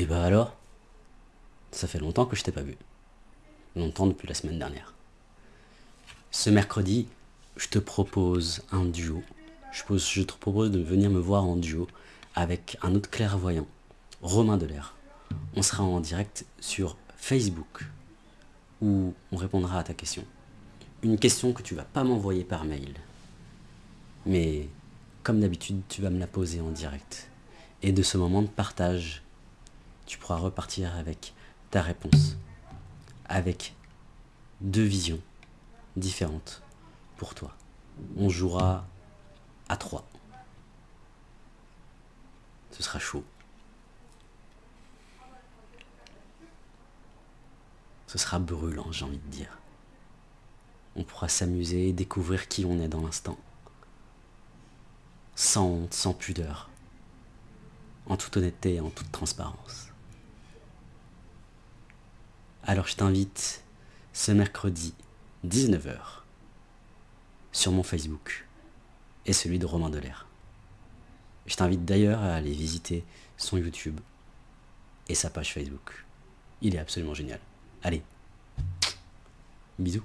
Et bah alors? Ça fait longtemps que je t'ai pas vu. Longtemps depuis la semaine dernière. Ce mercredi, je te propose un duo. Je, je te propose de venir me voir en duo avec un autre clairvoyant, Romain Delair. On sera en direct sur Facebook où on répondra à ta question. Une question que tu vas pas m'envoyer par mail. Mais comme d'habitude, tu vas me la poser en direct. Et de ce moment de partage, tu pourras repartir avec ta réponse. Avec deux visions différentes pour toi. On jouera à trois. Ce sera chaud. Ce sera brûlant, j'ai envie de dire. On pourra s'amuser et découvrir qui on est dans l'instant. Sans honte, sans pudeur. En toute honnêteté et en toute transparence. Alors je t'invite ce mercredi 19h sur mon Facebook et celui de Romain Delair. Je t'invite d'ailleurs à aller visiter son YouTube et sa page Facebook. Il est absolument génial. Allez, bisous.